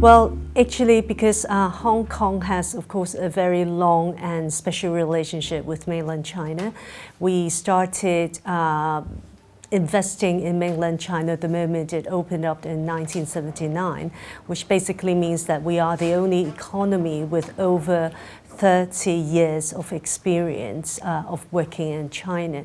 Well, actually, because uh, Hong Kong has, of course, a very long and special relationship with mainland China, we started uh, investing in mainland China the moment it opened up in 1979, which basically means that we are the only economy with over 30 years of experience uh, of working in China.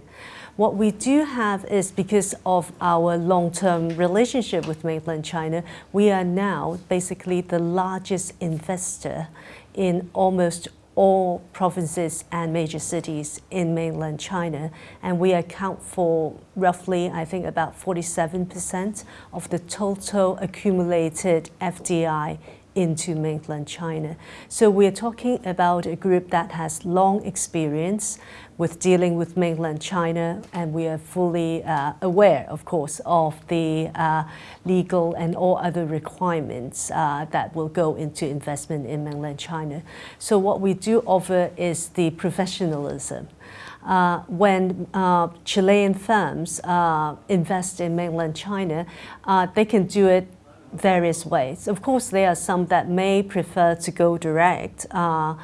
What we do have is because of our long-term relationship with mainland China, we are now basically the largest investor in almost all provinces and major cities in mainland China. And we account for roughly, I think, about 47% of the total accumulated FDI into mainland China. So we're talking about a group that has long experience with dealing with mainland China and we are fully uh, aware, of course, of the uh, legal and all other requirements uh, that will go into investment in mainland China. So what we do offer is the professionalism. Uh, when uh, Chilean firms uh, invest in mainland China, uh, they can do it various ways. Of course, there are some that may prefer to go direct. Uh,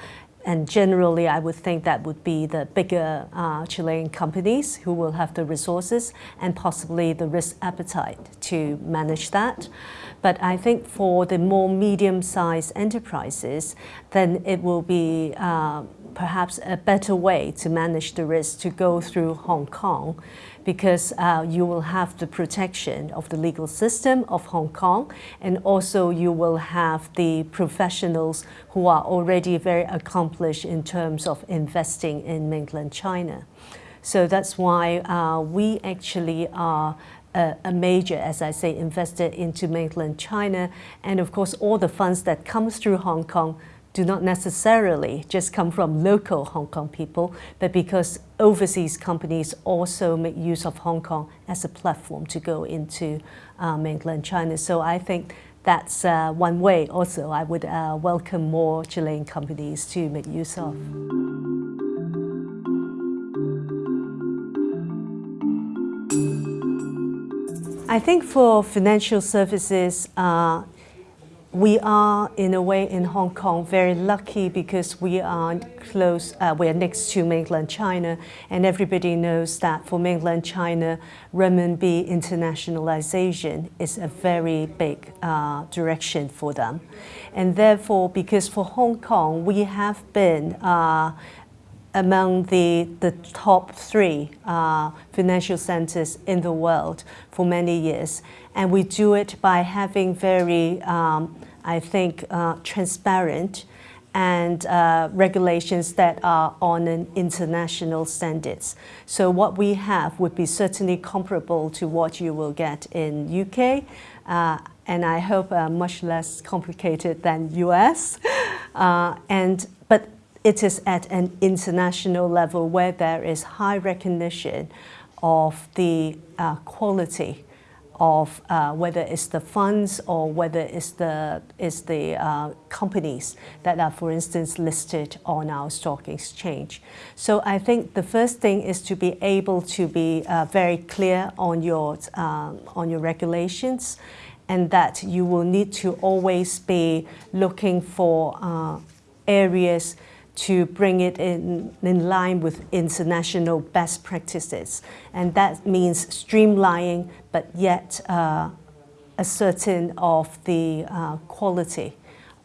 and generally, I would think that would be the bigger uh, Chilean companies who will have the resources and possibly the risk appetite to manage that. But I think for the more medium-sized enterprises, then it will be uh, perhaps a better way to manage the risk to go through Hong Kong because uh, you will have the protection of the legal system of Hong Kong and also you will have the professionals who are already very accomplished in terms of investing in mainland China. So that's why uh, we actually are a, a, major, as I say, investor into mainland China. And of course, all the funds that comes through Hong Kong do not necessarily just come from local Hong Kong people, but because overseas companies also make use of Hong Kong as a platform to go into uh, mainland China. So I think that's uh, one way also I would uh, welcome more Chilean companies to make use of. I think for financial services, uh, we are, in a way, in Hong Kong, very lucky because we are close, uh, we are next to mainland China, and everybody knows that for mainland China, renminbi internationalization is a very big uh, direction for them. And therefore, because for Hong Kong, we have been uh, among the, the top three uh, financial centers in the world for many years. And we do it by having very, um, I think, uh, transparent and uh, regulations that are on an international standards. So what we have would be certainly comparable to what you will get in UK, uh, and I hope uh, much less complicated than US. Uh, and, it is at an international level where there is high recognition of the uh, quality of uh, whether it's the funds or whether it's the, it's the uh, companies that are, for instance, listed on our stock exchange. So I think the first thing is to be able to be uh, very clear on your, um, on your regulations and that you will need to always be looking for uh, areas to bring it in, in line with international best practices. And that means streamlining, but yet uh, a certain of the uh, quality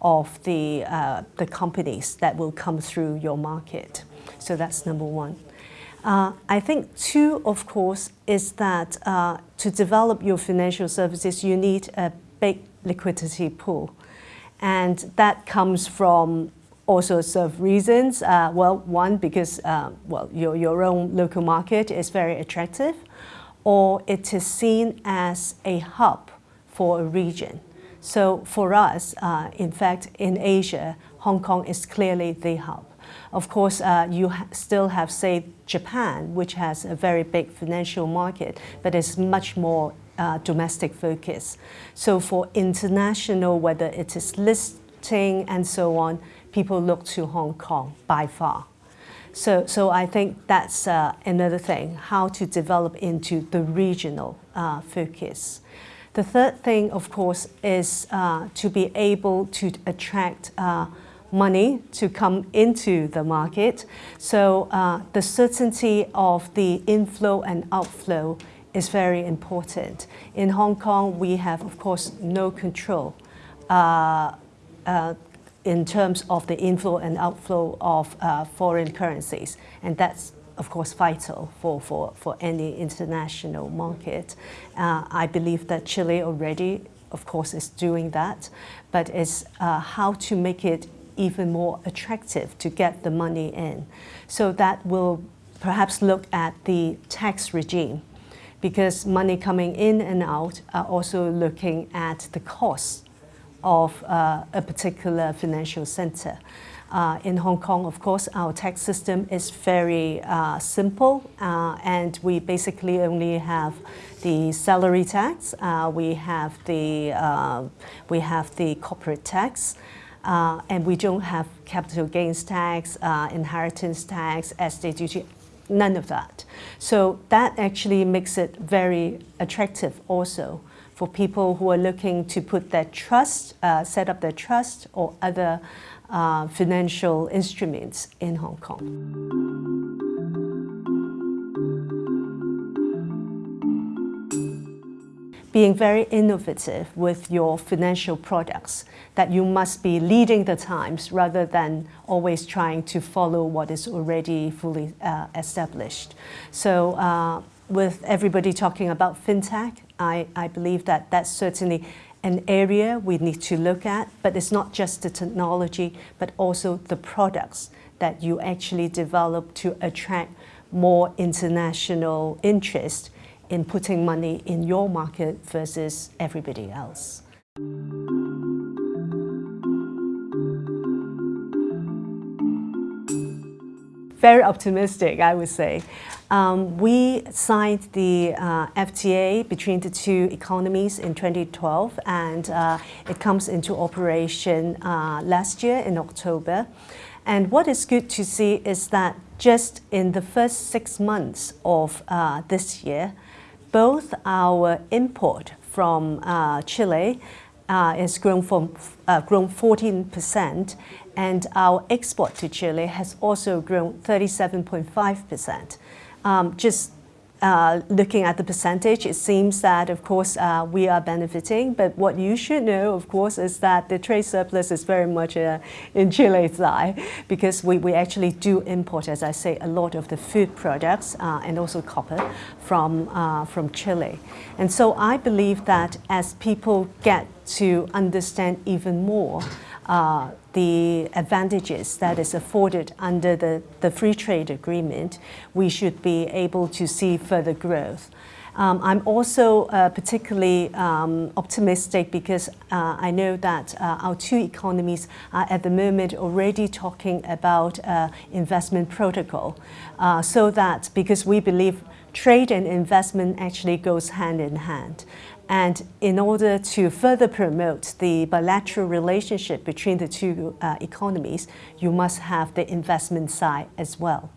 of the, uh, the companies that will come through your market. So that's number one. Uh, I think two, of course, is that uh, to develop your financial services, you need a big liquidity pool. And that comes from all sorts of reasons. Uh, well, one, because uh, well, your, your own local market is very attractive, or it is seen as a hub for a region. So for us, uh, in fact, in Asia, Hong Kong is clearly the hub. Of course, uh, you ha still have, say, Japan, which has a very big financial market, but is much more uh, domestic focus. So for international, whether it is listing and so on, people look to Hong Kong by far. So, so I think that's uh, another thing, how to develop into the regional uh, focus. The third thing, of course, is uh, to be able to attract uh, money to come into the market. So uh, the certainty of the inflow and outflow is very important. In Hong Kong, we have, of course, no control uh, uh, in terms of the inflow and outflow of uh, foreign currencies. And that's of course, vital for, for, for any international market. Uh, I believe that Chile already, of course, is doing that, but it's uh, how to make it even more attractive to get the money in. So that will perhaps look at the tax regime because money coming in and out are also looking at the costs of uh, a particular financial center. Uh, in Hong Kong, of course, our tax system is very uh, simple uh, and we basically only have the salary tax, uh, we have the, uh, we have the corporate tax, and we don't have capital gains tax, inheritance tax, estate duty, none of that. So that actually makes it very attractive also for people who are looking to put their trust, uh, set up their trust or other uh, financial instruments in Hong Kong. being very innovative with your financial products, that you must be leading the times rather than always trying to follow what is already fully uh, established. So uh, with everybody talking about fintech, I, I believe that that's certainly an area we need to look at, but it's not just the technology, but also the products that you actually develop to attract more international interest in putting money in your market versus everybody else. Very optimistic, I would say. Um, we signed the uh, FTA between the two economies in 2012 and uh, it comes into operation uh, last year in October. And what is good to see is that just in the first six months of uh, this year, both our import from uh, Chile uh, has grown from uh, grown 14% and our export to Chile has also grown 37.5%. Um, just uh, looking at the percentage, it seems that, of course, uh, we are benefiting. But what you should know, of course, is that the trade surplus is very much uh, in Chile's side because we, we actually do import, as I say, a lot of the food products uh, and also copper from, uh, from Chile. And so I believe that as people get to understand even more uh, the advantages that is afforded under the, the free trade agreement, we should be able to see further growth. Um, I'm also uh, particularly um, optimistic because uh, I know that uh, our two economies are at the moment already talking about uh, investment protocol uh, so that because we believe trade and investment actually goes hand in hand. And in order to further promote the bilateral relationship between the two uh, economies, you must have the investment side as well.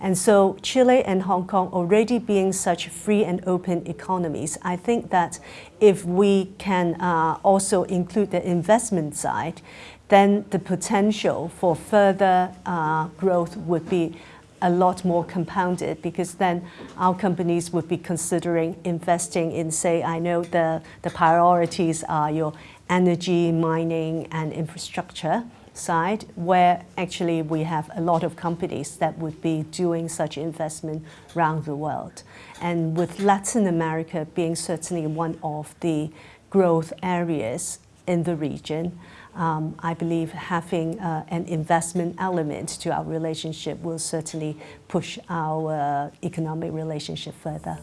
And so Chile and Hong Kong already being such free and open economies, I think that if we can uh, also include the investment side, then the potential for further uh, growth would be a lot more compounded because then our companies would be considering investing in, say, I know the, the priorities are your energy, mining, and infrastructure side, where actually we have a lot of companies that would be doing such investment around the world. And with Latin America being certainly one of the growth areas in the region, um, I believe having uh, an investment element to our relationship will certainly push our uh, economic relationship further.